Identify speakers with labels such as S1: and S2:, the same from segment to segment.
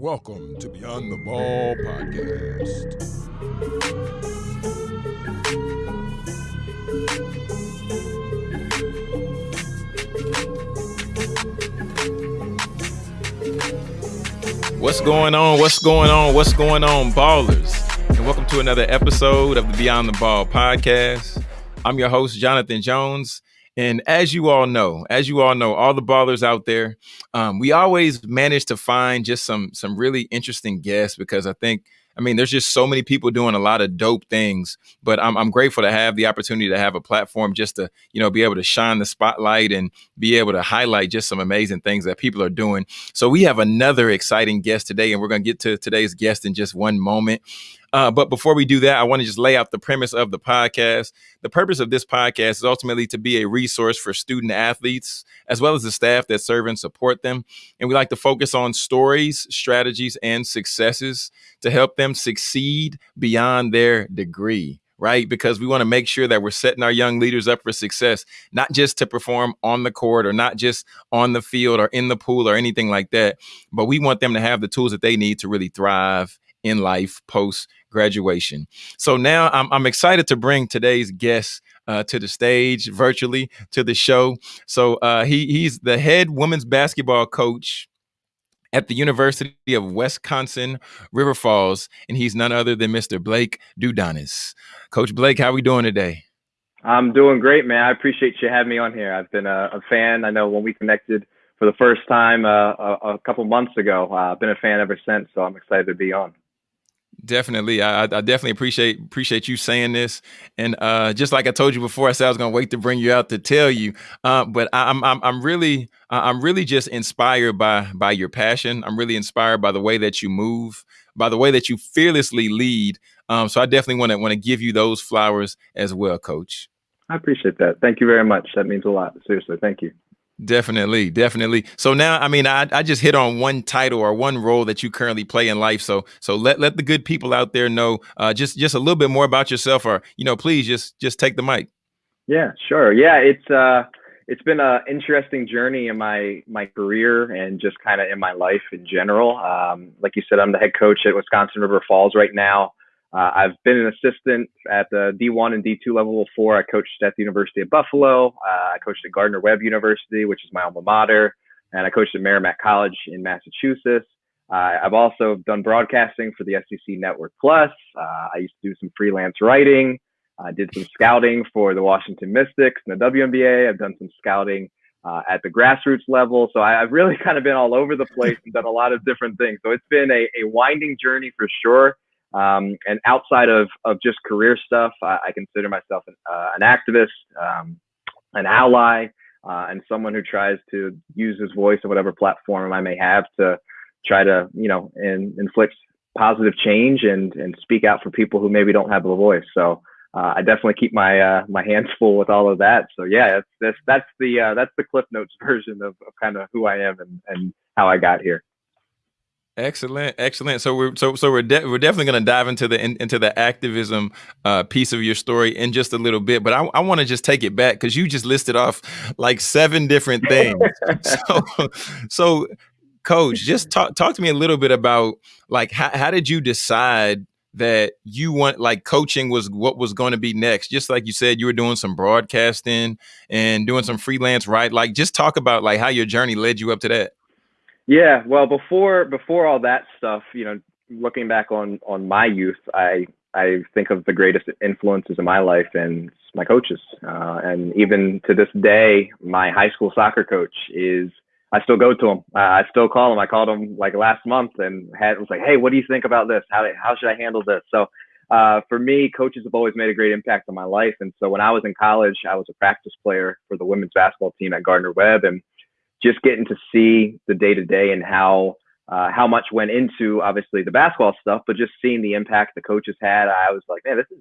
S1: Welcome to Beyond the Ball podcast. What's going on? What's going on? What's going on, ballers? And welcome to another episode of the Beyond the Ball podcast. I'm your host, Jonathan Jones. And as you all know, as you all know, all the ballers out there, um, we always manage to find just some some really interesting guests because I think I mean, there's just so many people doing a lot of dope things, but I'm, I'm grateful to have the opportunity to have a platform just to, you know, be able to shine the spotlight and be able to highlight just some amazing things that people are doing. So we have another exciting guest today, and we're going to get to today's guest in just one moment. Uh, but before we do that, I want to just lay out the premise of the podcast. The purpose of this podcast is ultimately to be a resource for student athletes, as well as the staff that serve and support them. And we like to focus on stories, strategies, and successes to help them succeed beyond their degree right? Because we want to make sure that we're setting our young leaders up for success, not just to perform on the court or not just on the field or in the pool or anything like that, but we want them to have the tools that they need to really thrive in life post graduation. So now I'm, I'm excited to bring today's guest uh, to the stage virtually to the show. So uh, he he's the head women's basketball coach at the University of Wisconsin River Falls, and he's none other than Mr. Blake Dudonis. Coach Blake, how are we doing today?
S2: I'm doing great, man. I appreciate you having me on here. I've been a, a fan. I know when we connected for the first time uh, a, a, couple months ago. Uh, I've been a fan ever since, so I'm excited to be on.
S1: Definitely, I, I, definitely appreciate appreciate you saying this, and uh, just like I told you before, I said I was going to wait to bring you out to tell you. Uh, but I, am I'm I'm really I'm really just inspired by by your passion. I'm really inspired by the way that you move, by the way that you fearlessly lead. Um, so I definitely want to want to give you those flowers as well, Coach.
S2: I appreciate that. Thank you very much. That means a lot. Seriously, thank you.
S1: Definitely, definitely. So now, I mean, I, I just hit on one title or one role that you currently play in life. So so let let the good people out there know uh, just just a little bit more about yourself, or you know, please just just take the mic.
S2: Yeah, sure. Yeah, it's uh, it's been an interesting journey in my my career and just kind of in my life in general. Um, like you said, I'm the head coach at Wisconsin River Falls right now. Uh, I've been an assistant at the D1 and D2 level before. I coached at the University of Buffalo. Uh, I coached at Gardner Webb University, which is my alma mater, and I coached at Merrimack College in Massachusetts. Uh, I've also done broadcasting for the SEC Network Plus. Uh, I used to do some freelance writing. I did some scouting for the Washington Mystics and the WNBA. I've done some scouting uh, at the grassroots level. So I, have really kind of been all over the place and done a lot of different things. So it's been a, a winding journey for sure. Um, and outside of, of just career stuff, I, I consider myself an, uh, an activist, um, an ally, uh, and someone who tries to use his voice or whatever platform I may have to try to, you know, in, inflict positive change and, and speak out for people who maybe don't have a voice. So uh, I definitely keep my uh, my hands full with all of that. So yeah, that's that's, that's the uh, that's the Cliff Notes version of, of kind of who I am and, and how I got here.
S1: Excellent, excellent. So we're so so we're de- we're definitely going to dive into the in, into the activism uh, piece of your story in just a little bit. But I, I want to just take it back because you just listed off like seven different things. so so, coach, just talk talk to me a little bit about like how how did you decide that you want like coaching was what was going to be next? Just like you said, you were doing some broadcasting and doing some freelance, right? Like just talk about like how your journey led you up to that.
S2: Yeah, well, before before all that stuff, you know, looking back on on my youth, I I think of the greatest influences in my life and my coaches, uh, and even to this day, my high school soccer coach is. I still go to him. Uh, I still call him. I called him like last month and had was like, "Hey, what do you think about this? How how should I handle this?" So uh, for me, coaches have always made a great impact on my life. And so when I was in college, I was a practice player for the women's basketball team at Gardner Webb, and just getting to see the day to day and how uh, how much went into obviously the basketball stuff, but just seeing the impact the coaches had, I was like, man, this is,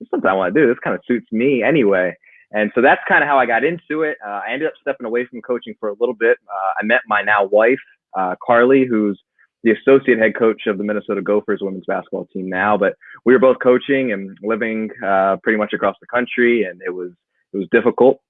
S2: this is something I want to do. This kind of suits me anyway. And so that's kind of how I got into it. Uh, I ended up stepping away from coaching for a little bit. Uh, I met my now wife, uh, Carly, who's the associate head coach of the Minnesota Gophers women's basketball team now. But we were both coaching and living uh, pretty much across the country, and it was it was difficult.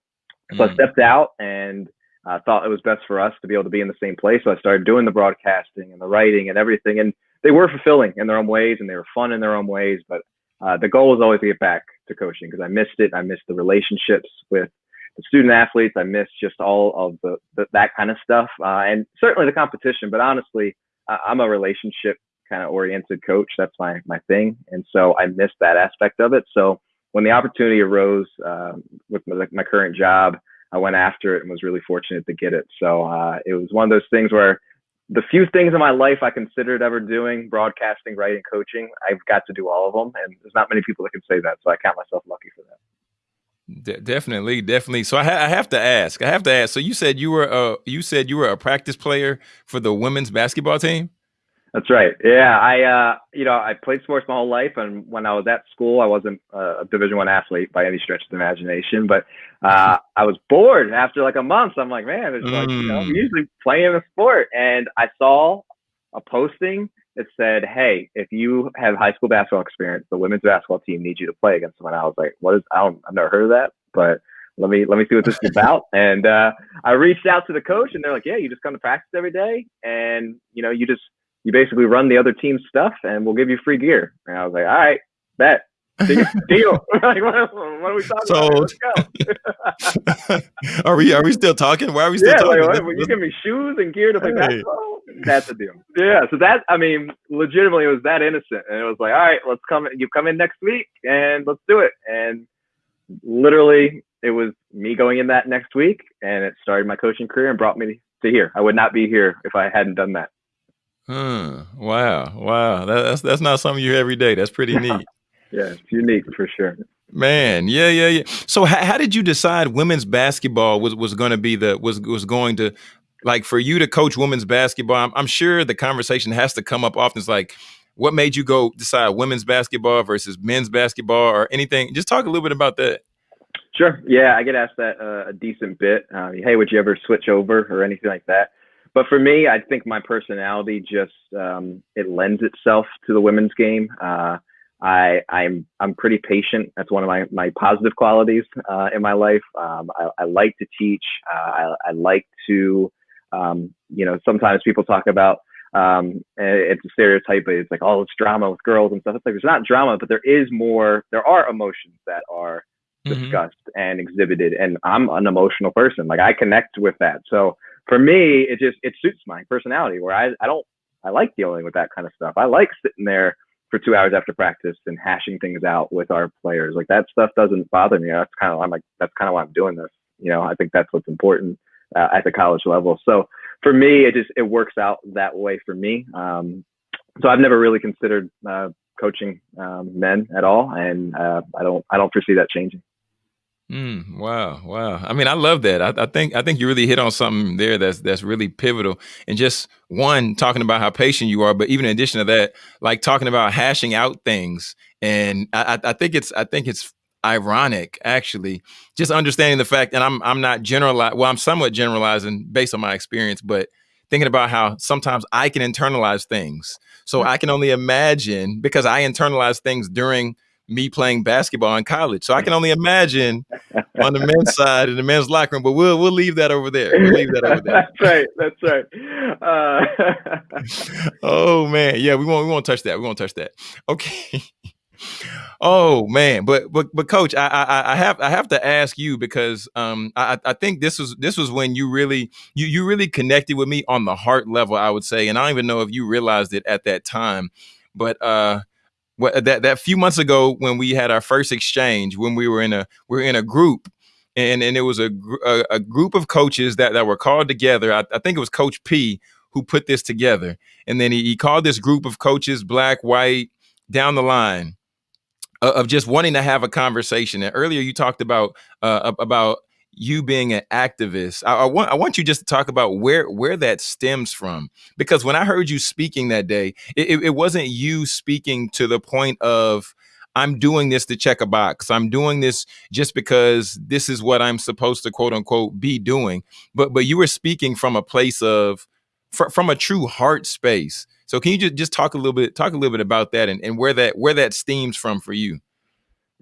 S2: So mm. I stepped out and I thought it was best for us to be able to be in the same place. So I started doing the broadcasting and the writing and everything. And they were fulfilling in their own ways and they were fun in their own ways. But uh, the goal was always to get back to coaching because I missed it. I missed the relationships with the student athletes. I missed just all of the, the that kind of stuff, uh, and certainly the competition. But honestly, I'm a relationship kind of oriented coach. That's my my thing, and so I missed that aspect of it. So when the opportunity arose uh, with my, my, current job, I went after it and was really fortunate to get it. So uh, it was one of those things where the few things in my life I considered ever doing, broadcasting, writing, coaching, I've got to do all of them. And there's not many people that can say that. So I count myself lucky for that.
S1: De- definitely, definitely. So I, ha- I, have to ask. I have to ask. So you said you were a you said you were a practice player for the women's basketball team.
S2: That's right. Yeah, I uh, you know I played sports my whole life, and when I was at school, I wasn't a Division One athlete by any stretch of the imagination. But uh, I was bored after like a month. I'm like, man, it's like you know, I'm mm. usually playing a sport, and I saw a posting that said, "Hey, if you have high school basketball experience, the women's basketball team needs you to play against them." And I was like, "What is? I don't. I've never heard of that, but." Let me let me see what this is about. And uh, I reached out to the coach, and they're like, "Yeah, you just come to practice every day, and you know, you just you basically run the other team's stuff and we'll give you free gear. And I was like, all right, bet. Deal. like, what, what, are we talking Sold.
S1: about? are we are we still talking? Why are we still
S2: yeah,
S1: talking?
S2: Like, what, you give me shoes and gear to play hey. basketball? That's a deal. Yeah. So that I mean, legitimately, it was that innocent, and it was like, all right, let's come. You come in next week, and let's do it. And literally, it was me going in that next week, and it started my coaching career and brought me to here. I would not be here if I hadn't done that.
S1: Hmm. Wow. Wow. That, that's that's not something you hear every day. That's pretty neat.
S2: yeah, it's unique for sure.
S1: Man, yeah, yeah, yeah. So, how, how did you decide women's basketball was was going to be the was was going to like for you to coach women's basketball? I'm, I'm sure the conversation has to come up often. It's like, what made you go decide women's basketball versus men's basketball or anything? Just talk a little bit about that.
S2: Sure. Yeah, I get asked that uh, a decent bit. Uh, hey, would you ever switch over or anything like that? But for me, I think my personality just um, it lends itself to the women's game. Uh, I I'm I'm pretty patient. That's one of my my positive qualities uh, in my life. Um, I, I, like to teach. Uh, I, I like to um, you know sometimes people talk about um, it's a stereotype, but it's like all oh, it's drama with girls and stuff. It's like there's not drama, but there is more. There are emotions that are mm-hmm. discussed and exhibited, and I'm an emotional person. Like I connect with that. So for me, it just it suits my personality where I I don't I like dealing with that kind of stuff. I like sitting there for two hours after practice and hashing things out with our players. Like that stuff doesn't bother me. That's kind of I'm like that's kind of why I'm doing this. You know, I think that's what's important uh, at the college level. So for me, it just it works out that way for me. Um, so I've never really considered uh, coaching um, men at all, and uh, I don't I don't foresee that changing.
S1: Mm, wow, wow. I mean, I love that. I, I, think I think you really hit on something there that's that's really pivotal. And just one talking about how patient you are, but even in addition to that, like talking about hashing out things. And I, I think it's I think it's ironic actually, just understanding the fact. And I'm I'm not generalizing. Well, I'm somewhat generalizing based on my experience, but thinking about how sometimes I can internalize things. So I can only imagine because I internalize things during me playing basketball in college. So I can only imagine on the men's side in the men's locker room, but we'll we'll leave that over there. We'll leave that over there.
S2: that's right. That's right. Uh...
S1: oh man, yeah, we won't we won't touch that. We won't touch that. Okay. oh man, but but but coach, I, I I have I have to ask you because um I I think this was this was when you really you you really connected with me on the heart level, I would say, and I don't even know if you realized it at that time, but uh that that few months ago when we had our first exchange when we were in a we were in a group and and it was a a, a group of coaches that that were called together. I, I, think it was coach p who put this together. And then he, he called this group of coaches black white down the line uh, of just wanting to have a conversation. And earlier you talked about uh, about you being an activist. I, I, want I want you just to talk about where where that stems from because when I heard you speaking that day, it, it wasn't you speaking to the point of I'm doing this to check a box. I'm doing this just because this is what I'm supposed to quote unquote be doing. But but you were speaking from a place of fr from a true heart space. So can you just just talk a little bit talk a little bit about that and, and where that where that stems from for you?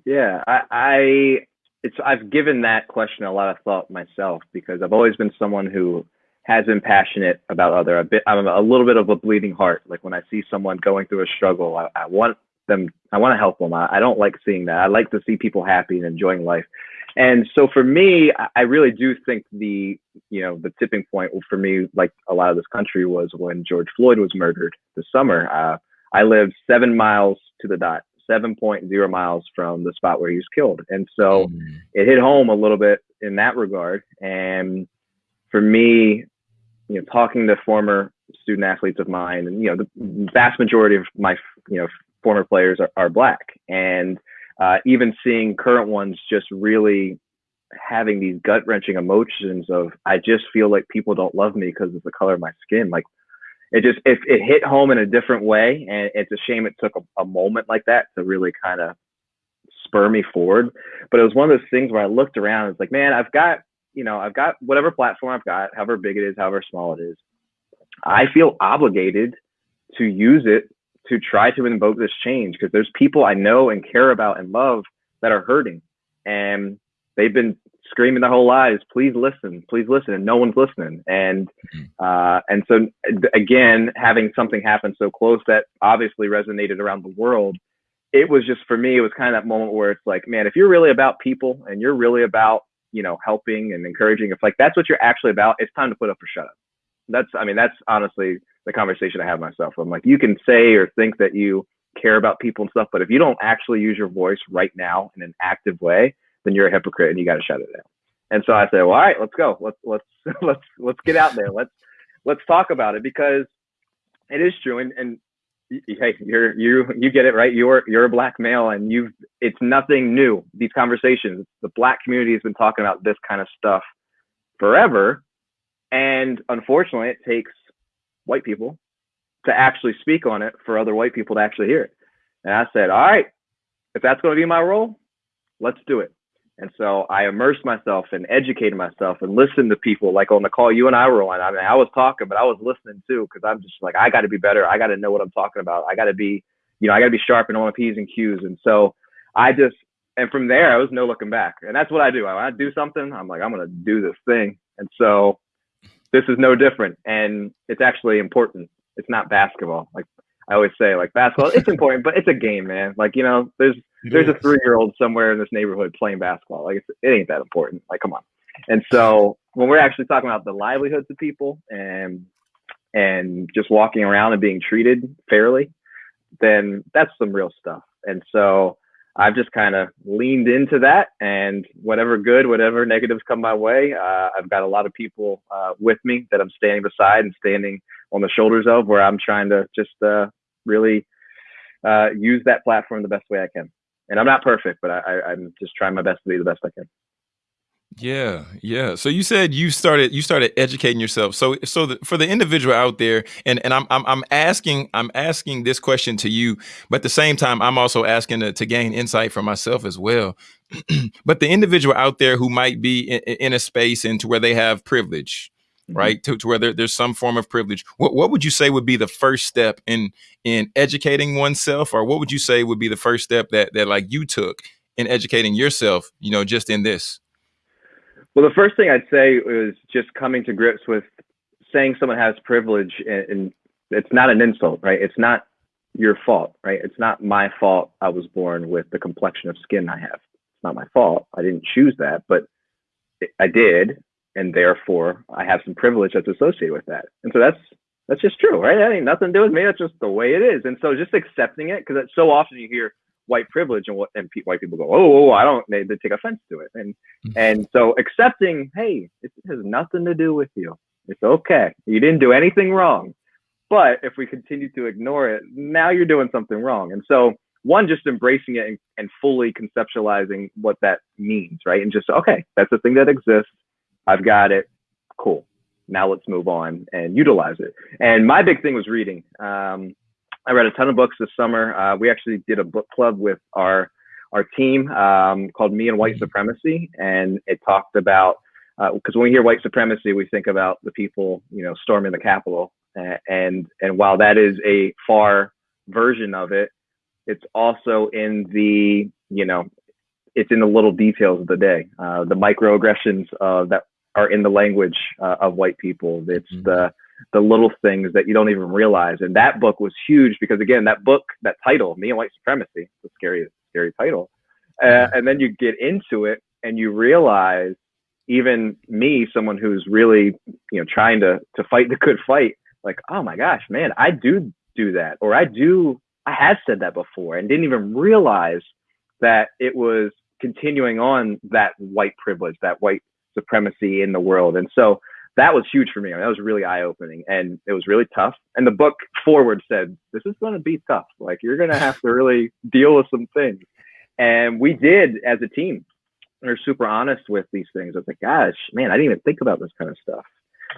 S2: Yeah, I, I it's I've given that question a lot of thought myself because I've always been someone who has been passionate about other. A bit, I'm a little bit of a bleeding heart. Like when I see someone going through a struggle, I, I want them. I want to help them. I, I don't like seeing that. I like to see people happy and enjoying life. And so for me, I really do think the you know the tipping point for me, like a lot of this country, was when George Floyd was murdered this summer. Uh, I lived seven miles to the dot, seven point zero miles from the spot where he was killed, and so mm. it hit home a little bit in that regard. And for me, you know, talking to former student athletes of mine, and you know, the vast majority of my you know former players are, are black, and uh, even seeing current ones just really having these gut wrenching emotions of I just feel like people don't love me because of the color of my skin. Like it just it, it hit home in a different way, and it's a shame it took a, a moment like that to really kind of spur me forward. But it was one of those things where I looked around. It's like, man, I've got you know, I've got whatever platform I've got, however big it is, however small it is. I feel obligated to use it to try to invoke this change because there's people I know and care about and love that are hurting. And they've been screaming their whole lives, please listen, please listen, and no one's listening. And mm-hmm. uh, and so again, having something happen so close that obviously resonated around the world, it was just for me, it was kind of that moment where it's like, man, if you're really about people and you're really about you know, helping and encouraging, if like that's what you're actually about, it's time to put up or shut up. That's, I mean, that's honestly the conversation I have myself. I'm like, you can say or think that you care about people and stuff, but if you don't actually use your voice right now in an active way, then you're a hypocrite and you got to shut it down. And so I said, well, all right, let's go. Let's let's let's let's get out there. Let's let's talk about it because it is true. And, and hey, you're you you get it right. You're you're a black male, and you've it's nothing new. These conversations, the black community has been talking about this kind of stuff forever, and unfortunately, it takes white people to actually speak on it for other white people to actually hear it. And I said, all right, if that's going to be my role, let's do it. And so I immersed myself and educated myself and listened to people like on the call you and I were on. I mean, I was talking, but I was listening too because I'm just like, I got to be better. I got to know what I'm talking about. I got to be, you know, I got to be sharp and on my P's and Q's. And so I just, and from there, I was no looking back. And that's what I do. When I do something, I'm like, I'm going to do this thing. And so this is no different. And it's actually important. It's not basketball. Like I always say, like basketball, it's important, but it's a game, man. Like, you know, there's, there's a three year old somewhere in this neighborhood playing basketball. Like it ain't that important. Like come on. And so when we're actually talking about the livelihoods of people and and just walking around and being treated fairly, then that's some real stuff. And so I've just kind of leaned into that, and whatever good, whatever negatives come my way, uh, I've got a lot of people uh, with me that I'm standing beside and standing on the shoulders of, where I'm trying to just uh, really uh, use that platform the best way I can and I'm not perfect, but I, I'm just trying my best to be the best I can.
S1: Yeah, yeah. So you said you started you started educating yourself. So so the, for the individual out there, and and I'm I'm I'm asking I'm asking this question to you, but at the same time I'm also asking to, to gain insight for myself as well. but the individual out there who might be in, in a space into where they have privilege, mm-hmm. right? To, to where there, there's some form of privilege. What what would you say would be the first step in in educating oneself, or what would you say would be the first step that that like you took in educating yourself? You know, just in this.
S2: Well, the first thing I'd say is just coming to grips with saying someone has privilege, and, and it's not an insult, right? It's not your fault, right? It's not my fault I was born with the complexion of skin I have. It's not my fault. I didn't choose that, but I did and therefore I have some privilege that's associated with that. And so that's that's just true, right? That ain't nothing to do with me. That's just the way it is. And so just accepting it, because so often you hear white privilege and what and pe- white people go, oh, oh, I don't. They, they take offense to it, and mm-hmm. and so accepting, hey, it has nothing to do with you. It's okay. You didn't do anything wrong. But if we continue to ignore it, now you're doing something wrong. And so one, just embracing it and, and fully conceptualizing what that means, right? And just okay, that's a thing that exists I've got it. Cool. Now let's move on and utilize it. And my big thing was reading. Um, I read a ton of books this summer. Uh, we actually did a book club with our our team um, called Me and White mm-hmm. Supremacy, and it talked about because uh, when we hear white supremacy, we think about the people you know storming the Capitol, and and while that is a far version of it, it's also in the you know it's in the little details of the day, uh, the microaggressions uh, that are in the language uh, of white people. It's mm-hmm. the the little things that you don't even realize. And that book was huge because again, that book, that title, Me and White Supremacy, the scary, scary title. Uh, and then you get into it and you realize even me, someone who's really, you know, trying to, to fight the good fight, like, oh my gosh, man, I do do that. Or I do, I have said that before and didn't even realize that it was continuing on that white privilege, that white supremacy in the world. And so that was huge for me. I mean, that was really eye opening and it was really tough. And the book foreword said, this is going to be tough. Like you're going to have to really deal with some things. And we did as a team. We are super honest with these things. I was like, gosh, man, I didn't even think about this kind of stuff.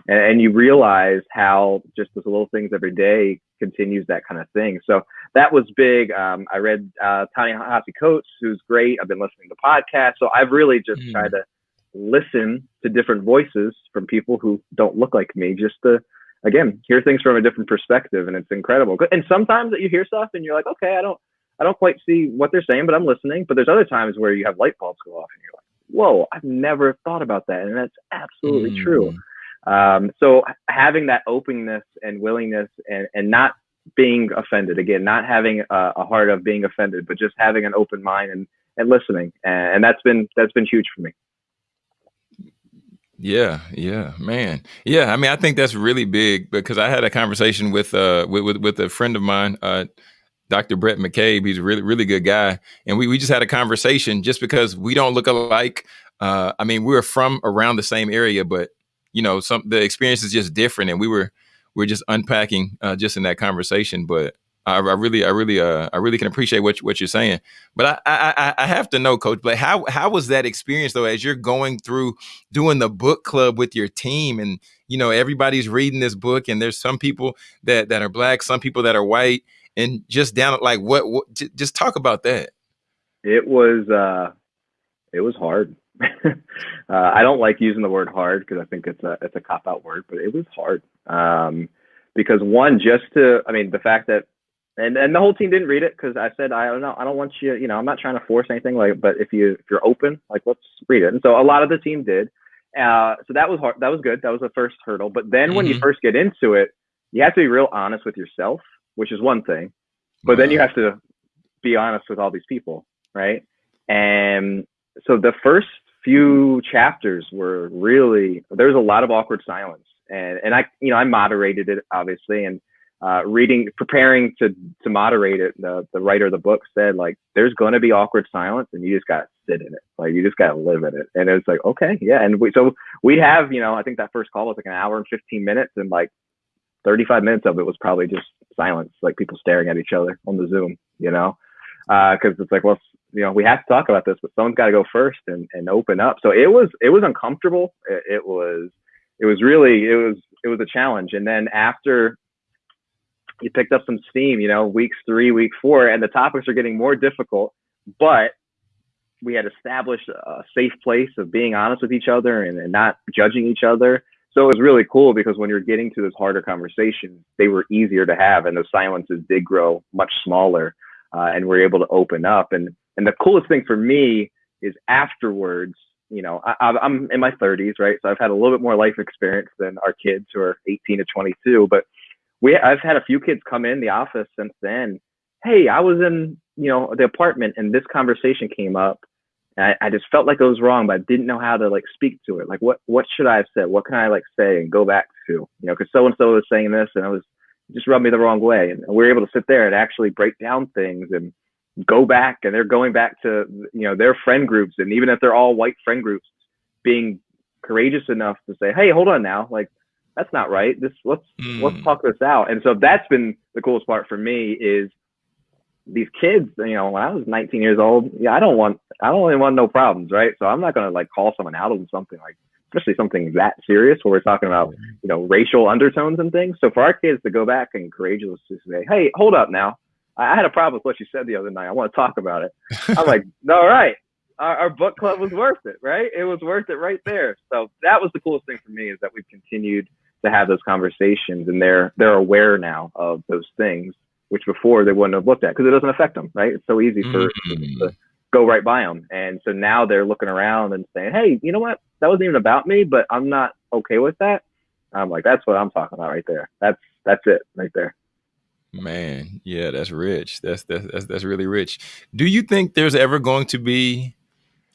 S2: And, and you realize how just those little things every day continues that kind of thing. So that was big. Um, I read uh, Ta-Nehisi Coates, who's great. I've been listening to podcasts. So I've really just mm. tried to listen to different voices from people who don't look like me just to again hear things from a different perspective and it's incredible. And sometimes that you hear stuff and you're like okay i don't i don't quite see what they're saying but i'm listening but there's other times where you have light bulbs go off and you're like whoa i've never thought about that and that's absolutely mm. true. Um, so having that openness and willingness and, and not being offended again not having a, a heart of being offended but just having an open mind and, and listening and, and that's been that's been huge for me
S1: yeah, yeah, man. Yeah, I mean, I think that's really big because I had a conversation with uh with with, with a friend of mine, uh Dr. Brett McCabe. He's a really really good guy, and we we just had a conversation just because we don't look alike. Uh, I mean, we were from around the same area, but you know, some the experience is just different, and we were we are just unpacking uh, just in that conversation. But I, I really, I really, uh, I really can appreciate what what you're saying. But I, I, I have to know, Coach Blake, how how was that experience though? As you're going through doing the book club with your team, and you know everybody's reading this book, and there's some people that that are black, some people that are white, and just down like what, what just talk about that.
S2: It was uh, it was hard. uh, I don't like using the word hard because I think it's a it's a cop out word, but it was hard. Um, because one, just to, I mean, the fact that and and the whole team didn't read it because I said I don't know I don't want you you know I'm not trying to force anything like but if you if you're open like let's read it. And so a lot of the team did. Uh, so that was hard that was good. That was the first hurdle. But then mm-hmm. when you mm-hmm. first get into it you have to be real honest with yourself which is one thing. But then you have to be honest with all these people right? And so the first few chapters were really there was a lot of awkward silence. And and I you know I moderated it obviously and uh, reading, preparing to to moderate it, the the writer of the book said like, there's going to be awkward silence, and you just got to sit in it. Like you just got to live in it. And it's like, okay, yeah. And we so we have, you know, I think that first call was like an hour and 15 minutes, and like 35 minutes of it was probably just silence, like people staring at each other on the Zoom, you know, because uh, it's like, well, you know, we have to talk about this, but someone's got to go first and and open up. So it was it was uncomfortable. It, it was it was really it was it was a challenge. And then after you picked up some steam, you know, weeks three, week four, and the topics are getting more difficult, but we had established a safe place of being honest with each other and, and not judging each other. So it was really cool because when you're getting to those harder conversations, they were easier to have, and those silences did grow much smaller, uh, and we're able to open up. And and the coolest thing for me is afterwards, you know, I, I'm in my 30s, right? So I've had a little bit more life experience than our kids who are 18 to 22, but we I've had a few kids come in the office since then. Hey, I was in you know the apartment and this conversation came up. I, I just felt like it was wrong, but I didn't know how to like speak to it. Like what what should I have said? What can I like say and go back to? You know, because so and so was saying this and I was just rubbed me the wrong way. And we are able to sit there and actually break down things and go back and they're going back to you know their friend groups and even if they're all white friend groups being courageous enough to say hey hold on now like that's not right. This let's mm. let's talk this out. And so that's been the coolest part for me is these kids. You know, when I was 19 years old, yeah, I don't want I don't really want no problems, right? So I'm not gonna like call someone out on something like especially something that serious where we're talking about you know racial undertones and things. So for our kids to go back and courageously say, hey, hold up now. I had a problem with what you said the other night. I want to talk about it. I'm like, all right, our, our, book club was worth it, right? It was worth it right there. So that was the coolest thing for me is that we've continued to have those conversations and they're they're aware now of those things which before they wouldn't have looked at because it doesn't affect them right it's so easy for mm-hmm. the, go right by them. And so now they're looking around and saying, "Hey, you know what? That wasn't even about me, but I'm not okay with that." I'm like, "That's what I'm talking about right there. That's that's it right there."
S1: Man, yeah, that's rich. That's that's that's, that's really rich. Do you think there's ever going to be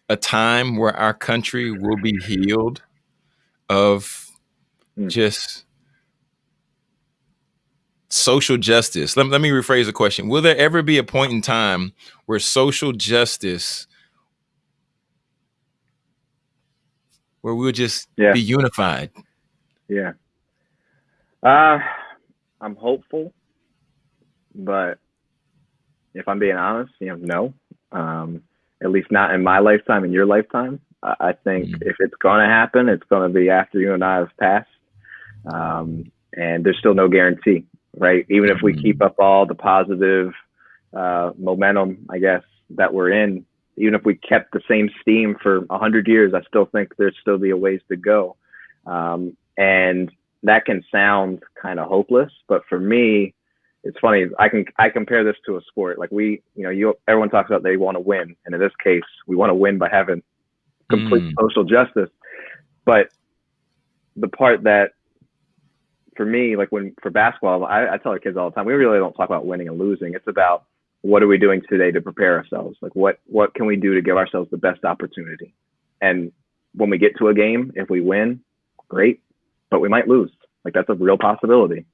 S1: a time where our country will be healed of mm. just social justice. Let, let me rephrase the question. Will there ever be a point in time where social justice where we'll just yeah. be unified?
S2: Yeah. Uh I'm hopeful, but if I'm being honest, you know, no. Um, at least not in my lifetime, in your lifetime. I think mm-hmm. if it's going to happen, it's going to be after you and I have passed. Um, and there's still no guarantee right? Even if we mm-hmm. keep up all the positive uh, momentum, I guess that we're in, even if we kept the same steam for a hundred years, I still think there's still be a ways to go. Um, and that can sound kind of hopeless, but for me, it's funny. I can I compare this to a sport. Like we, you know, you everyone talks about they want to win, and in this case, we want to win by having complete mm. social justice. But the part that for me, like when for basketball, I, I tell our kids all the time, we really don't talk about winning and losing. It's about what are we doing today to prepare ourselves? Like what what can we do to give ourselves the best opportunity? And when we get to a game, if we win, great, but we might lose. Like that's a real possibility,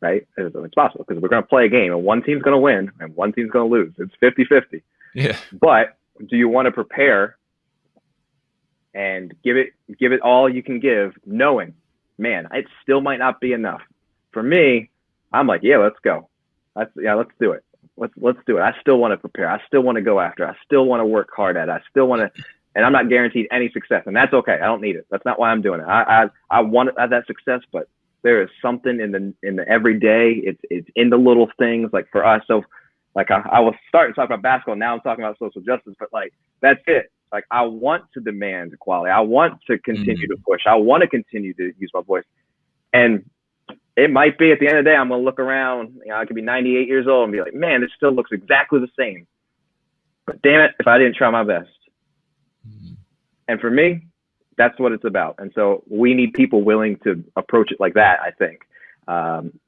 S2: right? It's, possible because we're going to play a game and one team's going to win and one team's going to lose. It's 50 50.
S1: Yeah.
S2: But do you want to prepare and give it give it all you can give, knowing man, it still might not be enough. For me, I'm like, yeah, let's go. Let's yeah, let's do it. Let's let's do it. I still want to prepare. I still want to go after. I still want to work hard at. It. I still want to, and I'm not guaranteed any success, and that's okay. I don't need it. That's not why I'm doing it. I I, I want that success, but there is something in the in the everyday. It's it's in the little things. Like for us, so like I, I was starting to talk about basketball. Now I'm talking about social justice, but like that's it. Like I want to demand equality. I want to continue mm-hmm. to push. I want to continue to use my voice. And it might be at the end of the day, I'm gonna look around. You know, I could be 98 years old and be like, man, this still looks exactly the same. But damn it, if I didn't try my best. Mm-hmm. And for me, that's what it's about. And so we need people willing to approach it like that. I think, um,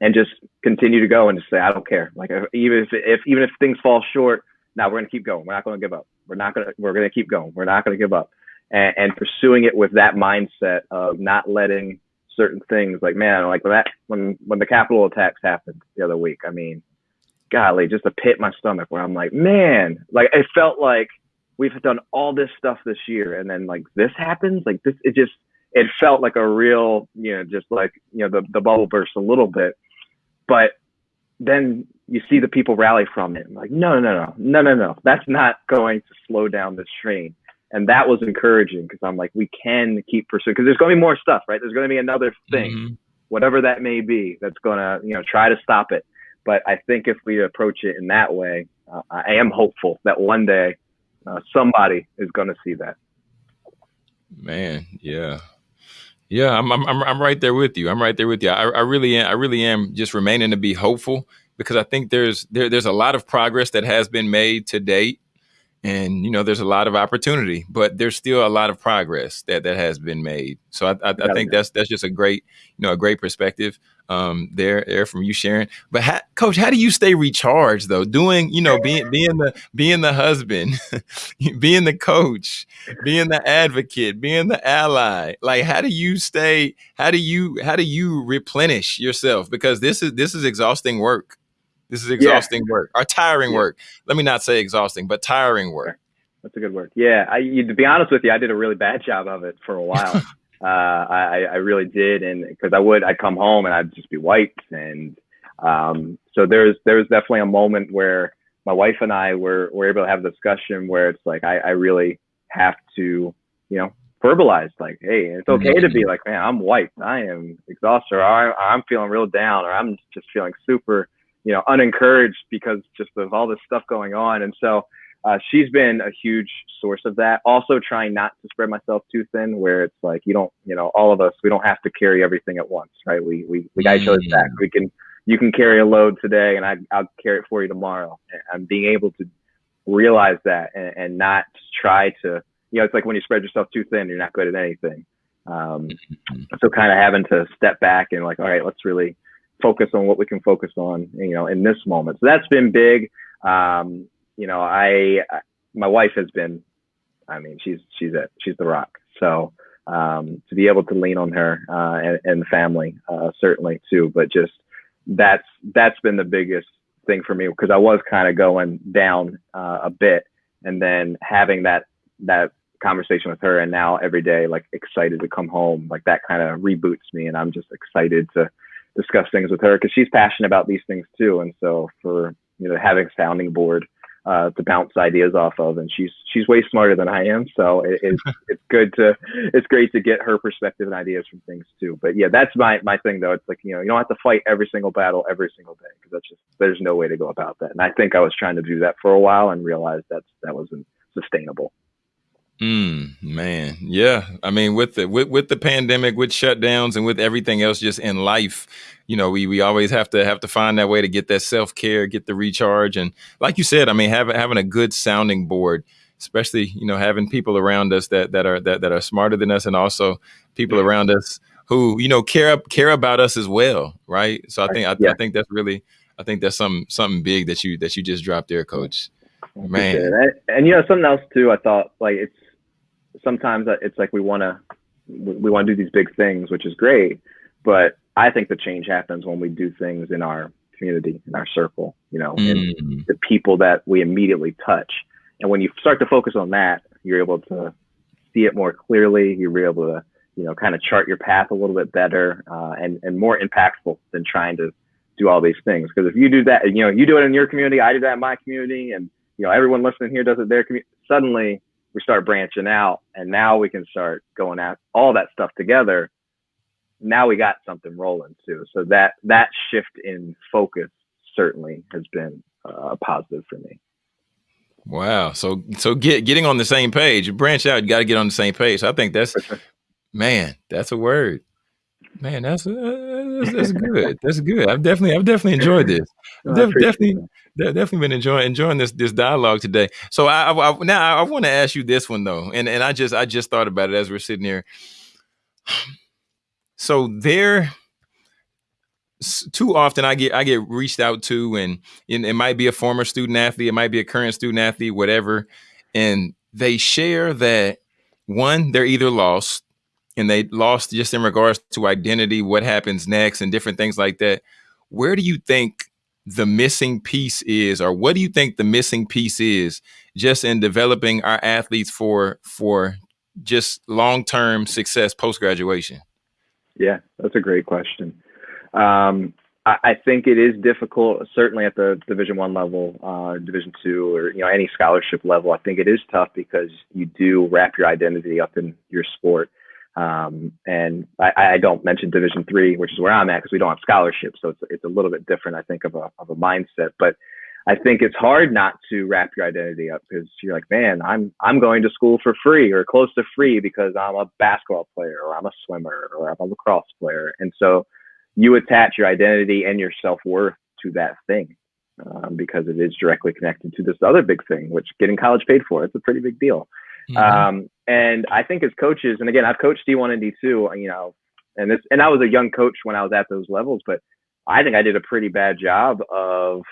S2: and just continue to go and just say, I don't care. Like even if, if even if things fall short, now we're gonna keep going. We're not gonna give up. We're not gonna we're gonna keep going. We're not gonna give up, and, and pursuing it with that mindset of not letting certain things like man like when that when when the Capitol attacks happened the other week. I mean, golly, just a pit in my stomach where I'm like, man, like it felt like we've done all this stuff this year, and then like this happens, like this, it just it felt like a real, you know, just like you know the the bubble burst a little bit, but then you see the people rally from it. I'm like, no, no, no, no, no, no. That's not going to slow down this train. And that was encouraging because I'm like, we can keep pursuing because there's going to be more stuff, right? There's going to be another thing, mm-hmm. whatever that may be, that's going to, you know, try to stop it. But I think if we approach it in that way, uh, I am hopeful that one day uh, somebody is going to see that.
S1: Man, yeah. Yeah, I'm, I'm I'm right there with you. I'm right there with you. I, I really am. I really am just remaining to be hopeful because I think there's there, there's a lot of progress that has been made to date, and you know there's a lot of opportunity, but there's still a lot of progress that that has been made. So I, I, I think that's that's just a great you know a great perspective um, there there from you sharing. But how, coach, how do you stay recharged though? Doing you know being being the being the husband, being the coach, being the advocate, being the ally. Like how do you stay? How do you how do you replenish yourself? Because this is this is exhausting work. This is exhausting yeah. work or tiring yeah. work. Let me not say exhausting, but tiring work.
S2: That's a good word. Yeah, I, you, to be honest with you, I did a really bad job of it for a while. Uh, I, I really did, and because I would, I'd come home and I'd just be wiped, and um, so there's there's definitely a moment where my wife and I were were able to have a discussion where it's like I, I really have to, you know, verbalize like, hey, it's okay mm-hmm. to be like, man, I'm wiped, I am exhausted, or I, I'm feeling real down, or I'm just feeling super, you know, unencouraged because just of all this stuff going on, and so uh, she's been a huge source of that. Also, trying not to spread myself too thin, where it's like you don't, you know, all of us, we don't have to carry everything at once, right? We we we other's back. Mm. We can, you can carry a load today, and I, I'll carry it for you tomorrow. I'm being able to realize that and, and not try to, you know, it's like when you spread yourself too thin, you're not good at anything. Um, so kind of having to step back and like, all right, let's really focus on what we can focus on, you know, in this moment. So that's been big. Um, you know, I, my wife has been, I mean, she's, she's it, she's the rock. So, um, to be able to lean on her, uh, and, and family, uh, certainly too, but just that's, that's been the biggest thing for me because I was kind of going down, uh, a bit and then having that, that conversation with her and now every day, like excited to come home, like that kind of reboots me. And I'm just excited to, discuss things with her because she's passionate about these things too. And so for you know having sounding board uh, to bounce ideas off of, and she's she's way smarter than I am, so it, it's it's good to it's great to get her perspective and ideas from things too. But yeah, that's my my thing though. It's like you know you don't have to fight every single battle every single day because that's just there's no way to go about that. And I think I was trying to do that for a while and realized that's that wasn't sustainable.
S1: Mm, man, yeah. I mean, with the with, with the pandemic, with shutdowns, and with everything else just in life, you know, we we always have to have to find that way to get that self care, get the recharge, and like you said, I mean, having having a good sounding board, especially you know having people around us that that are that that are smarter than us, and also people yeah. around us who you know care care about us as well, right? So I think I, yeah. I think that's really I think that's something something big that you that you just dropped there, Coach. Man,
S2: and, and you know something else too. I thought like it's sometimes it's like we want to we want to do these big things, which is great, but I think the change happens when we do things in our community, in our circle, you know, mm. and the people that we immediately touch. And when you start to focus on that, you're able to see it more clearly. You're able to, you know, kind of chart your path a little bit better uh, and and more impactful than trying to do all these things. Because if you do that, you know, you do it in your community, I do that in my community, and you know, everyone listening here does it their community. Suddenly, we start branching out and now we can start going at all that stuff together now we got something rolling too. So that that shift in focus certainly has been uh, positive for me.
S1: Wow. So so get getting on the same page branch out you got to get on the same page. I think that's man that's a word man that's uh, that's, that's good that's good i've definitely i've definitely enjoyed this Def, definitely definitely been enjoying enjoying this this dialogue today. So I, I now I want to ask you this one though, and and I just I just thought about it as we're sitting here. So there, too often I get I get reached out to, and, and it might be a former student athlete, it might be a current student athlete, whatever, and they share that one they're either lost and they lost just in regards to identity, what happens next, and different things like that. Where do you think the missing piece is or what do you think the missing piece is just in developing our athletes for for just long-term success post-graduation
S2: yeah that's a great question um, I, I, think it is difficult certainly at the division one level uh, division two or you know any scholarship level i think it is tough because you do wrap your identity up in your sport um, and I, I, don't mention Division three, which is where I'm at, because we don't have scholarships, so it's it's a little bit different, I think, of a of a mindset. But I think it's hard not to wrap your identity up because you're like, man, I'm I'm going to school for free or close to free because I'm a basketball player or I'm a swimmer or I'm a lacrosse player, and so you attach your identity and your self worth to that thing um, because it is directly connected to this other big thing, which getting college paid for. It's a pretty big deal. Um, and I think as coaches, and again, I've coached D1 and D2, you know, and this, and I was a young coach when I was at those levels, but I think I did a pretty bad job of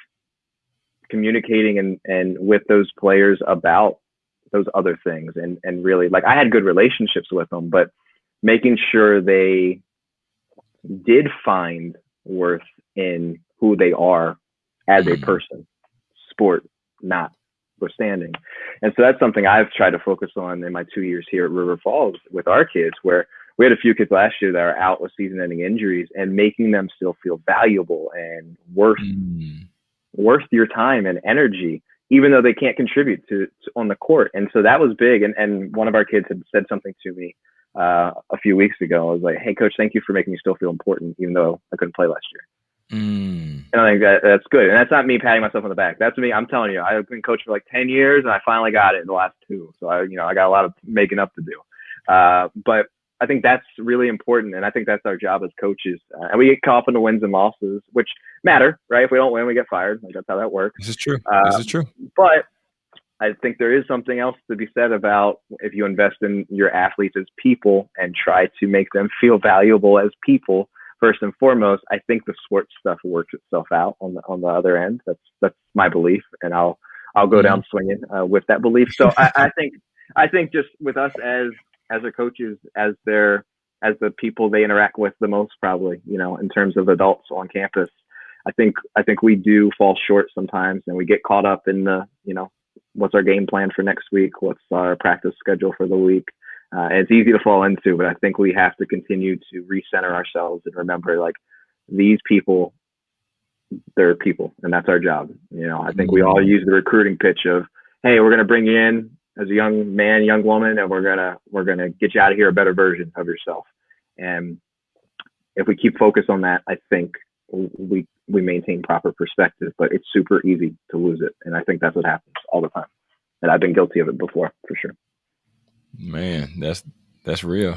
S2: communicating and, and with those players about those other things and, and really like I had good relationships with them, but making sure they did find worth in who they are as a mm-hmm. person, sport not withstanding. And so that's something I've tried to focus on in my two years here at River Falls with our kids, where we had a few kids last year that are out with season ending injuries and making them still feel valuable and worth mm. worth your time and energy, even though they can't contribute to, to, on the court. And so that was big. And and one of our kids had said something to me uh, a few weeks ago. I was like, "Hey, coach, thank you for making me still feel important, even though I couldn't play last year." Mm. And I think that that's good. And that's not me patting myself on the back. That's me. I'm telling you, I've been coaching for like 10 years and I finally got it in the last two. So I, you know, I got a lot of making up to do. Uh, but I think that's really important. And I think that's our job as coaches. Uh, and we get caught up in the wins and losses, which matter, right? If we don't win, we get fired. Like that's how that works.
S1: This is true. Uh, this is true.
S2: But I think there is something else to be said about if you invest in your athletes as people and try to make them feel valuable as people first and foremost. I think the sports stuff works itself out on the on the other end. That's that's my belief, and I'll I'll go down mm-hmm. swinging uh, with that belief. So I, I think I think just with us as as the coaches, as their as the people they interact with the most, probably you know, in terms of adults on campus. I think I think we do fall short sometimes, and we get caught up in the you know what's our game plan for next week, what's our practice schedule for the week. Uh, it's easy to fall into, but I think we have to continue to recenter ourselves and remember like these people, they're people, and that's our job. You know, I think we all use the recruiting pitch of, "Hey, we're going to bring you in as a young man, young woman, and we're gonna we're gonna get you out of here a better version of yourself." And if we keep focus on that, I think we we maintain proper perspective. But it's super easy to lose it, and I think that's what happens all the time. And I've been guilty of it before, for sure.
S1: Man, that's that's real.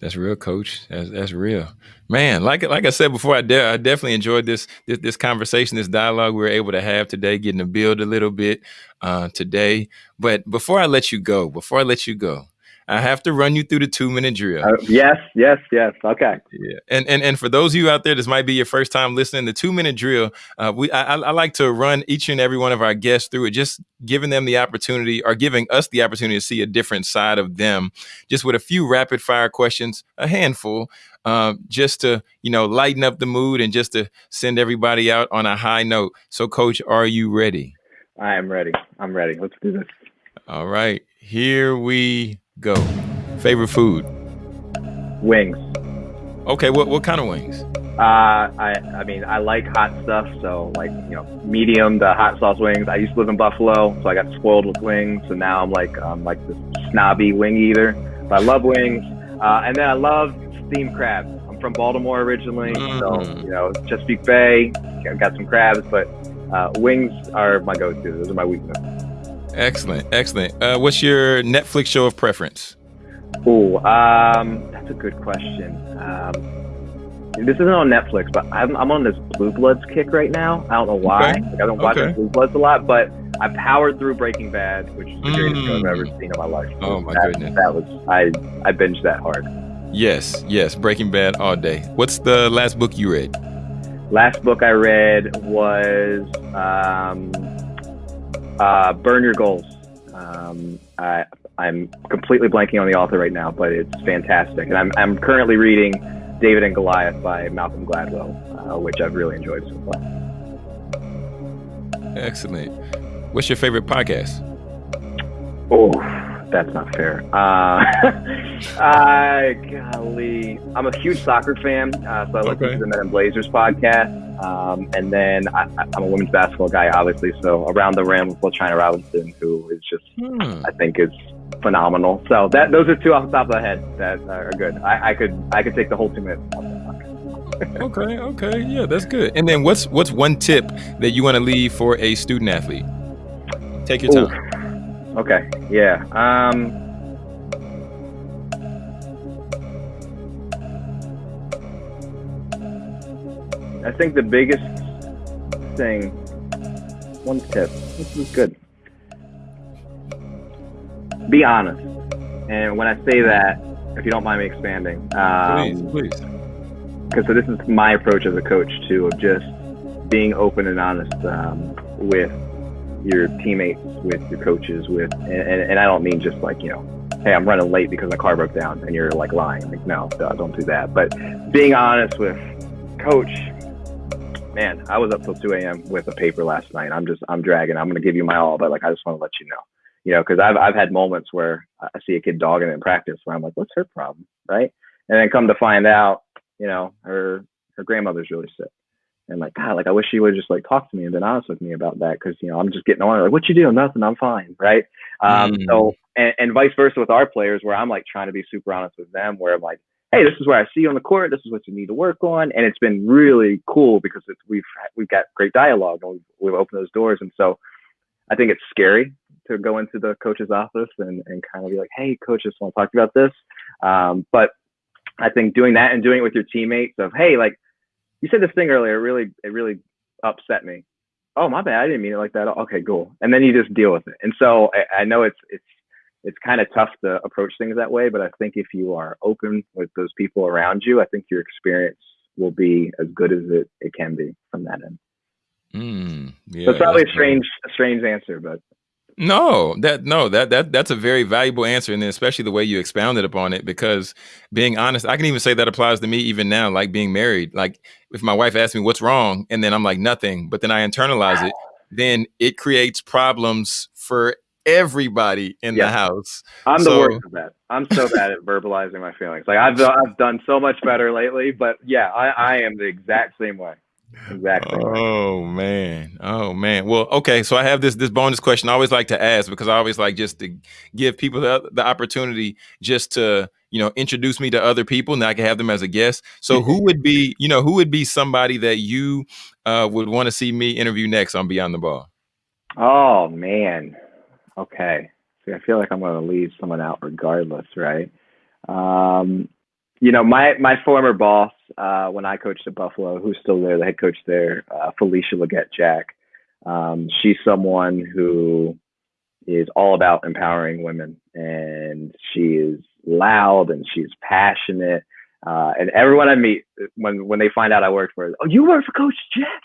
S1: That's real, coach. That's that's real, man. Like like I said before, I de- I definitely enjoyed this, this this conversation, this dialogue we were able to have today, getting to build a little bit uh, today. But before I let you go, before I let you go, I have to run you through the two minute drill. Uh,
S2: yes, yes, yes. Okay.
S1: Yeah, and and and for those of you out there, this might be your first time listening. The two minute drill. Uh, we I, I like to run each and every one of our guests through it, just giving them the opportunity or giving us the opportunity to see a different side of them, just with a few rapid fire questions, a handful, uh, just to you know lighten up the mood and just to send everybody out on a high note. So, Coach, are you ready?
S2: I am ready. I'm ready. Let's do this.
S1: All right, here we Go. Favorite food?
S2: Wings.
S1: Okay, what what kind of wings?
S2: Uh, I I mean I like hot stuff, so like you know medium the hot sauce wings. I used to live in Buffalo, so I got spoiled with wings, so now I'm like I'm like this snobby wing eater. But I love wings, uh, and then I love steamed crabs. I'm from Baltimore originally, mm. so you know Chesapeake Bay. I've got some crabs, but uh, wings are my go-to. Those are my weaknesses.
S1: Excellent, excellent. Uh, what's your Netflix show of preference?
S2: Oh, um, that's a good question. Um, this isn't on Netflix, but I'm, I'm on this Blue Bloods kick right now. I don't know why. Okay. Like, I don't watch okay. Blue Bloods a lot, but I powered through Breaking Bad, which is the greatest show I've ever mm. seen in my life.
S1: Oh my
S2: that,
S1: goodness,
S2: that was I I binged that hard.
S1: Yes, yes, Breaking Bad all day. What's the last book you read?
S2: Last book I read was um, uh, Burn Your Goals. Um, I, I'm completely blanking on the author right now, but it's fantastic. And I'm, I'm currently reading David and Goliath by Malcolm Gladwell, uh, which I've really enjoyed so far.
S1: Excellent. What's your favorite podcast?
S2: Oh, that's not fair. Uh, I, golly, I'm a huge soccer fan, uh, so I listen okay. to the Men in Blazers podcast. Um, and then I, am a women's basketball guy, obviously. So around the rim with China Robinson, who is just, hmm. I think, is phenomenal. So that those are two off the top of the head that are good. I, I could I could take the whole two minutes.
S1: okay, okay, yeah, that's good. And then what's what's one tip that you want to leave for a student athlete? Take your time.
S2: Ooh. Okay, yeah. Um, I think the biggest thing, one tip, this is good. Be honest. And when I say that, if you don't mind me expanding,
S1: um, please, please.
S2: Because so this is my approach as a coach too, of just being open and honest um, with your teammates, with your coaches, with, and, and, I don't mean just like you know, hey, I'm running late because my car broke down, and you're like lying. Like, no, don't do that. But being honest with, coach, man, I was up till 2 a.m. with a paper last night. I'm just, I'm dragging. I'm going to give you my all, but like, I just want to let you know, you know, because I've, I've had moments where I see a kid dogging in practice where I'm like, what's her problem? Right. And then come to find out, you know, her, her grandmother's really sick. And like, God, like, I wish she would just like talk to me and been honest with me about that. Cause, you know, I'm just getting on her, like, what you doing? Nothing. I'm fine. Right. Um, mm. So, and, and vice versa with our players where I'm like trying to be super honest with them where I'm like, hey, this is where I see you on the court. This is what you need to work on. And it's been really cool because we've we've got great dialogue and we've, we've opened those doors. And so I think it's scary to go into the coach's office and, and kind of be like, hey, coach, just want to talk about this. Um, but I think doing that and doing it with your teammates of, hey, like you said this thing earlier, it really it really upset me. oh my bad, I didn't mean it like that. Okay, cool. And then you just deal with it. And so I, I know it's it's it's kind of tough to approach things that way, but I think if you are open with those people around you, I think your experience will be as good as it, it can be from that end.
S1: Mm, yeah,
S2: so it's probably a strange, a strange answer, but
S1: no, that no, that that that's a very valuable answer, and then especially the way you expounded upon it. Because being honest, I can even say that applies to me even now, like being married. Like if my wife asks me what's wrong, and then I'm like nothing, but then I internalize it, then it creates problems for everybody in the house.
S2: I'm so, the worst of that. I'm so bad at verbalizing my feelings. Like I've I've done so much better lately, but yeah, I, I am the exact same way. Exactly.
S1: Oh man. Oh man. Well, okay. So I have this this bonus question. I always like to ask because I always like just to give people the, the opportunity just to you know introduce me to other people, and I can have them as a guest. So who would be you know who would be somebody that you uh, would want to see me interview next on Beyond the Ball?
S2: Oh man. Okay. See, I feel like I'm going to leave someone out regardless, right? Um, you know, my my former boss uh, when I coached at Buffalo, who's still there, the head coach there, uh, Felisha Legette-Jack. Um, she's someone who is all about empowering women, and she is loud and she's passionate. Uh, and everyone I meet, when when they find out I worked for her, oh, you work for Coach Jack?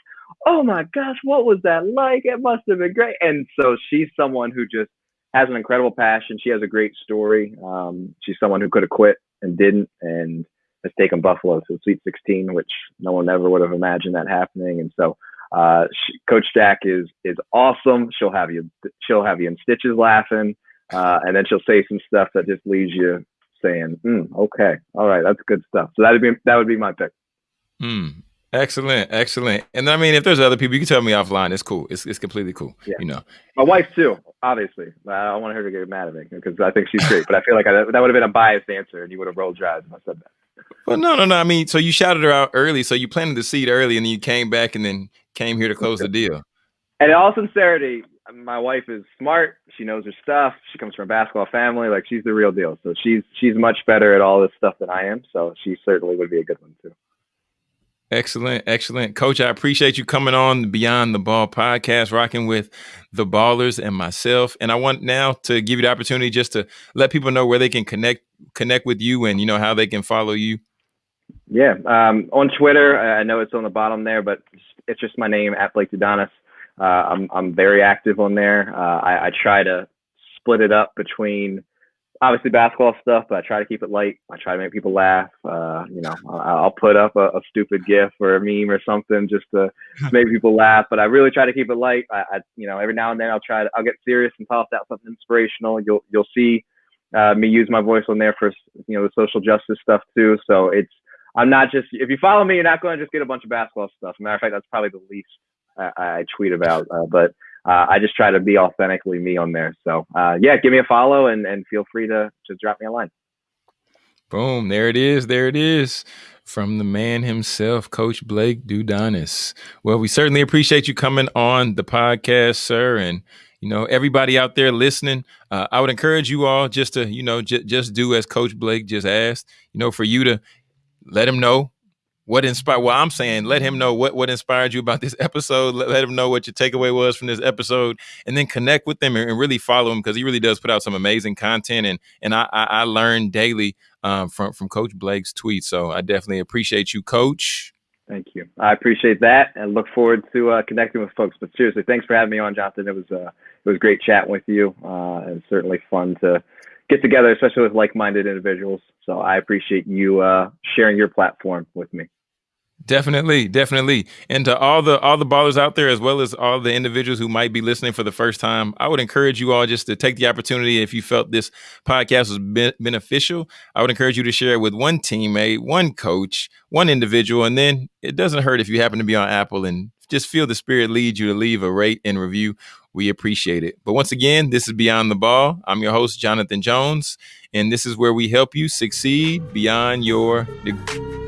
S2: Oh my gosh, what was that like? It must have been great. And so she's someone who just has an incredible passion. She has a great story. Um, she's someone who could have quit and didn't, and has taken Buffalo to the Sweet 16, which no one ever would have imagined that happening. And so, uh, she, Coach Jack is is awesome. She'll have you she'll have you in stitches laughing, uh, and then she'll say some stuff that just leaves you saying, mm, "Okay, all right, that's good stuff." So that would be that would be my pick.
S1: Hmm. Excellent, excellent. And I mean, if there's other people, you can tell me offline. It's cool. It's it's completely cool. Yeah. You know,
S2: my wife too. Obviously, I don't want her to get mad at me because I think she's great. but I feel like I, that would have been a biased answer, and you would have rolled your eyes if I said that.
S1: Well, no, no, no. I mean, so you shouted her out early, so you planted the seed early, and then you came back and then came here to close the deal.
S2: And in all sincerity, my wife is smart. She knows her stuff. She comes from a basketball family. Like she's the real deal. So she's she's much better at all this stuff than I am. So she certainly would be a good one too.
S1: Excellent, excellent. Coach, I appreciate you coming on Beyond the Ball podcast, rocking with the ballers and myself. And I want now to give you the opportunity just to let people know where they can connect connect with you and you know how they can follow you.
S2: Yeah. Um, on Twitter, I know it's on the bottom there, but it's just my name at Blake Dudonis. Uh, I'm I'm very active on there. Uh, I, I try to split it up between obviously basketball stuff, but I try to keep it light. I try to make people laugh. Uh, you know, I'll put up a, a, stupid GIF or a meme or something just to make people laugh. But I really try to keep it light. I, I, you know, every now and then I'll try to, I'll get serious and toss out something inspirational. You'll, you'll see uh, me use my voice on there for, you know, the social justice stuff too. So it's, I'm not just, if you follow me, you're not going to just get a bunch of basketball stuff. matter of fact, that's probably the least I, I tweet about. Uh, but uh, I just try to be authentically me on there. So uh, yeah, give me a follow and, and feel free to, to drop me a line.
S1: Boom. There it is. There it is. From the man himself, Coach Blake Dudonis. Well, we certainly appreciate you coming on the podcast, sir. And, you know, everybody out there listening, uh, I would encourage you all just to, you know, j- just do as Coach Blake just asked, you know, for you to let him know what inspired well i'm saying let him know what what inspired you about this episode. Let, let him know what your takeaway was from this episode and then connect with them and, and really follow him because he really does put out some amazing content and and i i, I learn daily um, from from coach blake's tweets so i definitely appreciate you coach.
S2: Thank you. I appreciate that and look forward to uh, connecting with folks. But seriously thanks for having me on jonathan. It was uh it was great chatting with you uh and certainly fun to get together especially with like-minded individuals. So i appreciate you uh sharing your platform with me
S1: Definitely, definitely. And to all the all the ballers out there, as well as all the individuals who might be listening for the first time, I would encourage you all just to take the opportunity. If you felt this podcast was be- beneficial, I would encourage you to share it with one teammate, one coach, one individual, and then it doesn't hurt if you happen to be on Apple and just feel the spirit lead you to leave a rate and review. We appreciate it. But once again, this is Beyond the Ball. I'm your host, Jonathan Jones, and this is where we help you succeed beyond your degree.